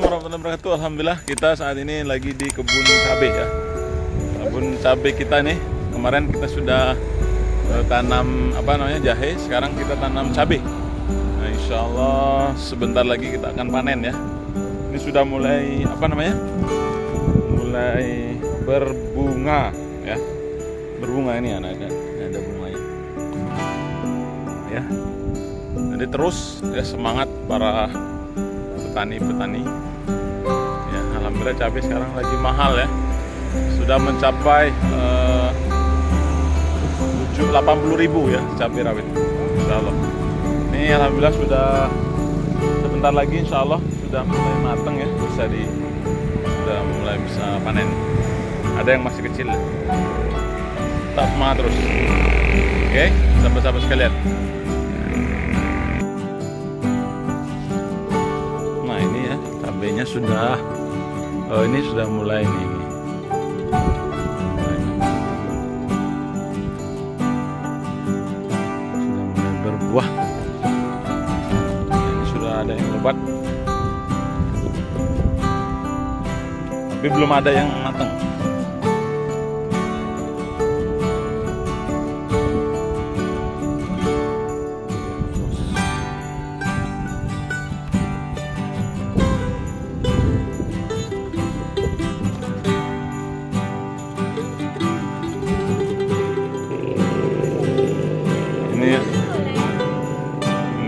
warahmatullahi wabarakatuh. Alhamdulillah kita saat ini lagi di kebun cabai ya. Kebun cabai kita nih kemarin kita sudah eh, tanam apa namanya jahe, sekarang kita tanam cabai. Nah, insya Allah sebentar lagi kita akan panen ya. Ini sudah mulai apa namanya? Mulai berbunga ya. Berbunga ini ada ada, ada bunganya. Ya. Jadi terus ya semangat para petani-petani. Ya, alhamdulillah cabai sekarang lagi mahal ya. Sudah mencapai eh, 80 ribu ya cabai rawit. Insya Allah. Ini alhamdulillah sudah sebentar lagi insya Allah sudah mulai matang ya bisa di sudah mulai bisa panen. Ada yang masih kecil. Tetap semangat terus. Oke, sahabat-sahabat sekalian. Nah ini ya cabenya sudah oh ini sudah mulai nih. Sudah mulai berbuah. Ini sudah ada yang lebat. Tapi belum ada yang matang.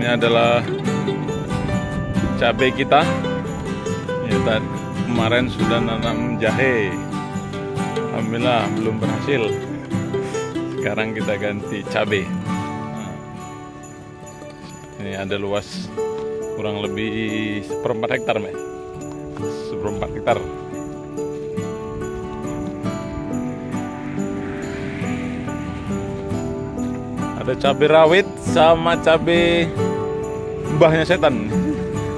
Ini adalah cabai kita. Ya, tadi kemarin sudah nanam jahe. Alhamdulillah belum berhasil. Sekarang kita ganti cabai. Ini ada luas kurang lebih seperempat hektar, Mbak. Seperempat hektar. Ada cabai rawit sama cabai mbahnya setan.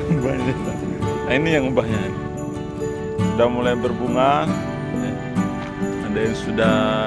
mbahnya setan. Nah ini yang mbahnya. Sudah mulai berbunga. Ada yang sudah.